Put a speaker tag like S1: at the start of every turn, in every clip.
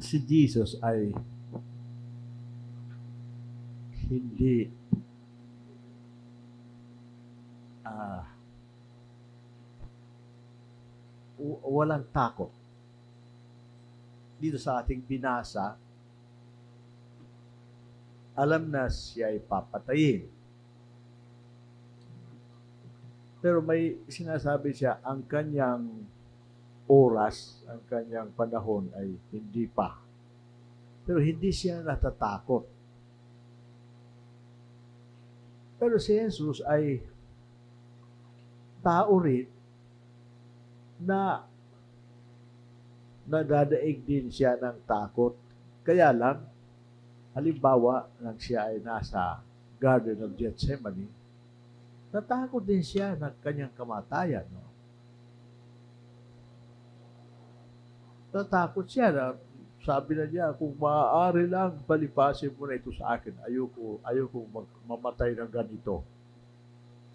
S1: si Jesus ay hindi w- walang takot. Dito sa ating binasa, alam na siya ay papatayin. Pero may sinasabi siya, ang kanyang oras, ang kanyang panahon ay hindi pa. Pero hindi siya natatakot. Pero si Jesus ay tao rin na nadadaig din siya ng takot. Kaya lang, halimbawa, nang siya ay nasa Garden of Gethsemane, natakot din siya ng kanyang kamatayan. No? Natakot siya na sabi na niya, kung maaari lang, palipasin mo na ito sa akin. Ayoko, ayoko mag- mamatay ng ganito.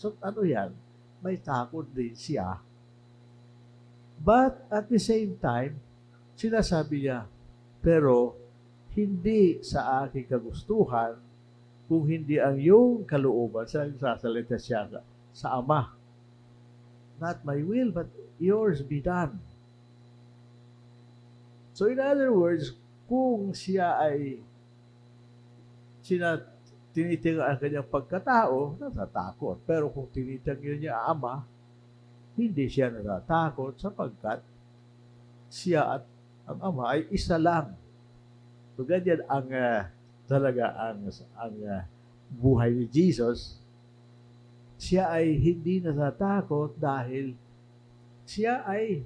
S1: So, ano yan? May takot din siya. But at the same time, sinasabi niya, pero hindi sa aking kagustuhan, kung hindi ang iyong kalooban, sa sasalita siya sa Ama. Not my will, but yours be done. So in other words, kung siya ay sina, tinitingnan ang kanyang pagkatao, natatakot. Pero kung tinitingnan niya ang Ama, hindi siya natatakot sapagkat siya at ang Ama ay isa lang. So ganyan ang uh, talaga ang ang uh, buhay ni Jesus. Siya ay hindi natatakot dahil siya ay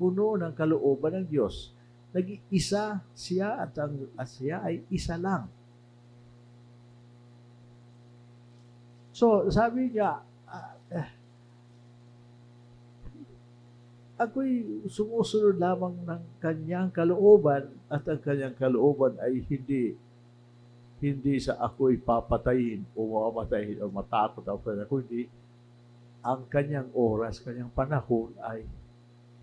S1: puno ng kalooban ng Diyos. Nag-iisa siya at, ang, at siya ay isa lang. So, sabi niya, uh, eh, ako'y sumusunod lamang ng kanyang kalooban at ang kanyang kalooban ay hindi hindi sa ako'y papatayin o mamatayin o matakot ako kundi ang kanyang oras, kanyang panahon ay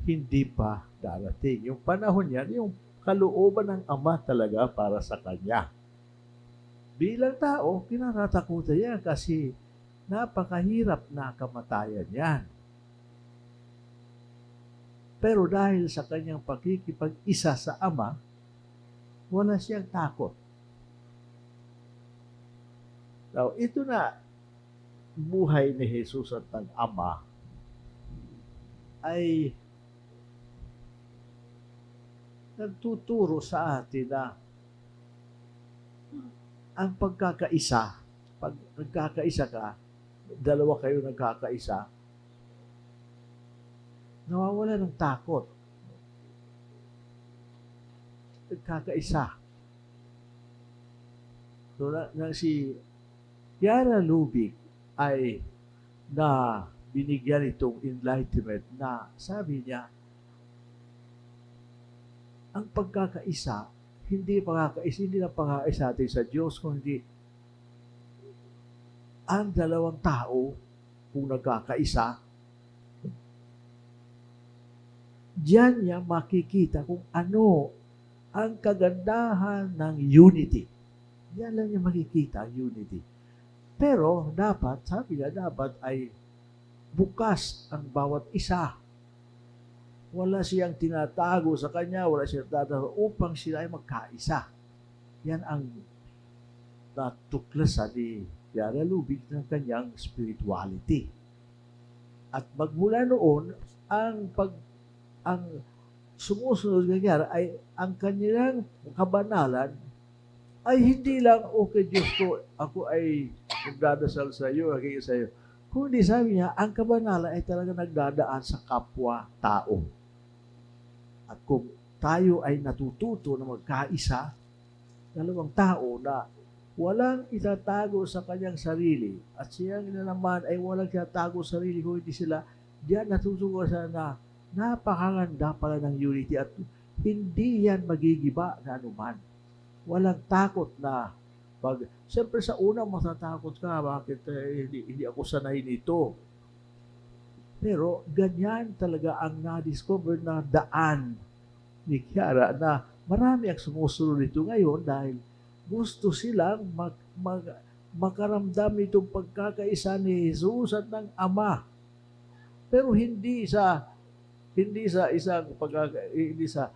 S1: hindi pa darating. Yung panahon niyan, yung kalooban ng Ama talaga para sa Kanya. Bilang tao, kinatatakutan yan kasi napakahirap na kamatayan yan. Pero dahil sa kanyang pakikipag-isa sa Ama, wala siyang takot. Now, ito na buhay ni Jesus at ng Ama ay nagtuturo sa atin na ang pagkakaisa, pag nagkakaisa ka, dalawa kayo nagkakaisa, nawawala ng takot. Nagkakaisa. So, na, na si Kiara Lubick ay na binigyan itong enlightenment na sabi niya, ang pagkakaisa, hindi pagkakaisa, hindi na pagkakaisa natin sa Diyos, kundi ang dalawang tao kung nagkakaisa, diyan niya makikita kung ano ang kagandahan ng unity. Diyan lang niya makikita ang unity. Pero dapat, sabi niya, dapat ay bukas ang bawat isa. Wala siyang tinatago sa kanya, wala siyang tinatago upang sila ay magkaisa. Yan ang natuklasan ni Yara Lubig ng kanyang spirituality. At magmula noon, ang pag ang sumusunod ng Yara ay ang kanilang kabanalan ay hindi lang, okay Diyos ko, ako ay nagdadasal sa iyo, nagiging sa iyo. Kundi sabi niya, ang kabanalan ay talaga nagdadaan sa kapwa-tao. At kung tayo ay natututo na magkaisa, dalawang tao na walang itatago sa kanyang sarili at siyang na naman ay walang itatago sa sarili kung hindi sila diyan natutuwa sa na napakaganda pala ng unity at hindi yan magigiba na anuman. Walang takot na pag, siyempre sa una matatakot ka, bakit eh, hindi, hindi ako sanay nito. Pero ganyan talaga ang na-discover na daan ni Kiara na marami ang sumusunod nito ngayon dahil gusto silang mag, mag, makaramdam itong pagkakaisa ni Jesus at ng Ama. Pero hindi sa hindi sa isang pagkaka, hindi sa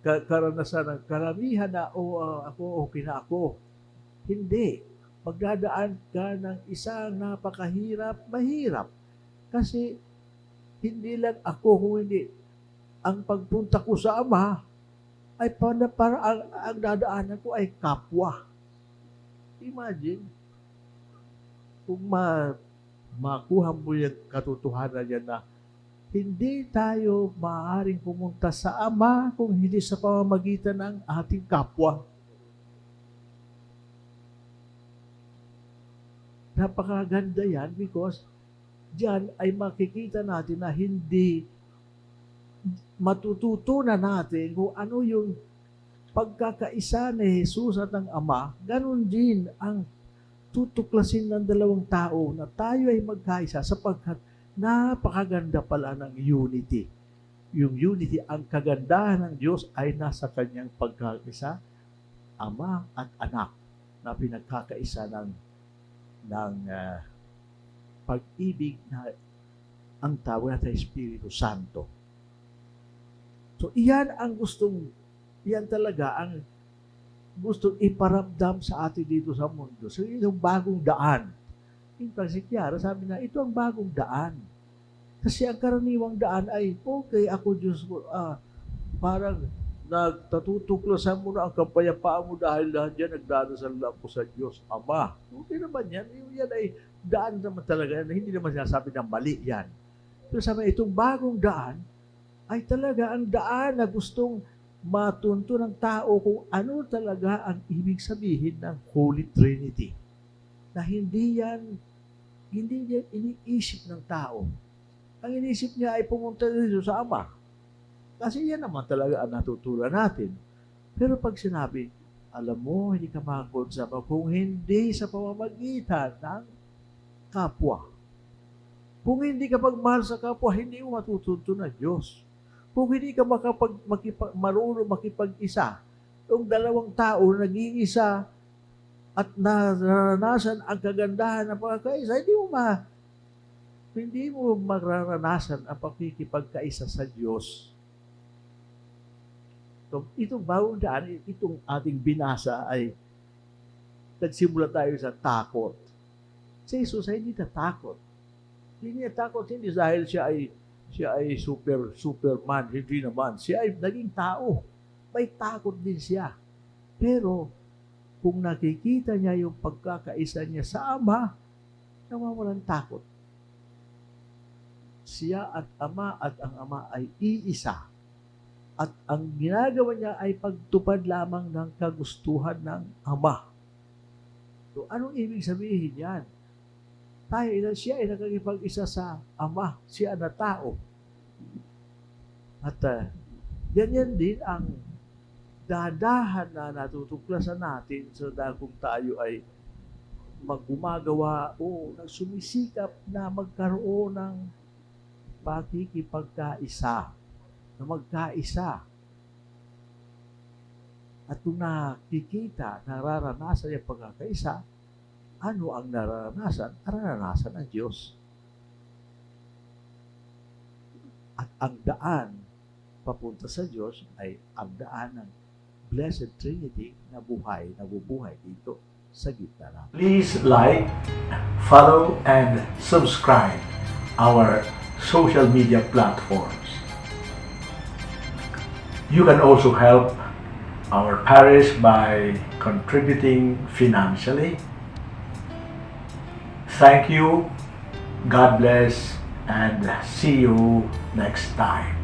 S1: ka- karanasan ng karamihan na o ako okay na ako. Hindi. Magdadaan ka ng isang napakahirap, mahirap. Kasi hindi lang ako hindi ang pagpunta ko sa Ama ay para, para ang, ang dadaanan ko ay kapwa. Imagine, kung ma, makuha mo yung katotohanan yan na hindi tayo maaaring pumunta sa Ama kung hindi sa pamamagitan ng ating kapwa. Napakaganda yan because diyan ay makikita natin na hindi matututunan natin kung ano yung pagkakaisa ni Jesus at ng Ama, ganun din ang tutuklasin ng dalawang tao na tayo ay magkaisa sapagkat napakaganda pala ng unity. Yung unity, ang kagandahan ng Diyos ay nasa kanyang pagkakaisa, Ama at Anak na pinagkakaisa ng ng ah, pag-ibig na ang tawag natin Espiritu Santo. So, iyan ang gustong, iyan talaga ang gustong iparamdam sa atin dito sa mundo. So, yung bagong daan. Si Kiara sabi na, ito ang bagong daan. Kasi ang karaniwang daan ay, okay, ako Diyos ko, ah, parang nagtatutuklasan mo na ang kapayapaan mo dahil lahat yan nagdarasal lang po sa Diyos Ama. Okay naman yan. Yan ay daan naman talaga. Hindi naman sinasabi na mali yan. Pero sabi, itong bagong daan ay talaga ang daan na gustong matunto ng tao kung ano talaga ang ibig sabihin ng Holy Trinity. Na hindi yan, hindi yan iniisip ng tao. Ang inisip niya ay pumunta dito sa Ama. Kasi yan naman talaga ang natutulan natin. Pero pag sinabi, alam mo, hindi ka makakonsama kung hindi sa pamamagitan ng kapwa. Kung hindi ka pagmahal sa kapwa, hindi mo matutunto na Diyos. Kung hindi ka makapag, makipag, marunong makipag-isa, yung dalawang tao nag-iisa at naranasan ang kagandahan ng pagkakaisa, hindi mo ma hindi mo mararanasan ang pakikipagkaisa sa Diyos. So, itong bagong daan, itong ating binasa ay nagsimula tayo sa takot. Si Jesus ay hindi natakot. Hindi niya takot, hindi dahil siya ay siya ay super superman, hindi naman. Siya ay naging tao. May takot din siya. Pero kung nakikita niya yung pagkakaisa niya sa Ama, nawawalan takot. Siya at Ama at ang Ama ay iisa. At ang ginagawa niya ay pagtupad lamang ng kagustuhan ng Ama. So, anong ibig sabihin yan? Tayo, siya ay nakakipag-isa sa Ama. Siya na tao. At uh, ganyan din ang dadahan na natutuklasan natin sa so kung tayo ay maggumagawa o nagsumisikap na magkaroon ng pakikipagkaisa na magkaisa. At kung nakikita, nararanasan yung pagkakaisa, ano ang nararanasan? Nararanasan ng Diyos. At ang daan papunta sa Diyos ay ang daan ng Blessed Trinity na buhay, nabubuhay dito sa gitna natin.
S2: Please like, follow, and subscribe our social media platforms. You can also help our parish by contributing financially. Thank you, God bless, and see you next time.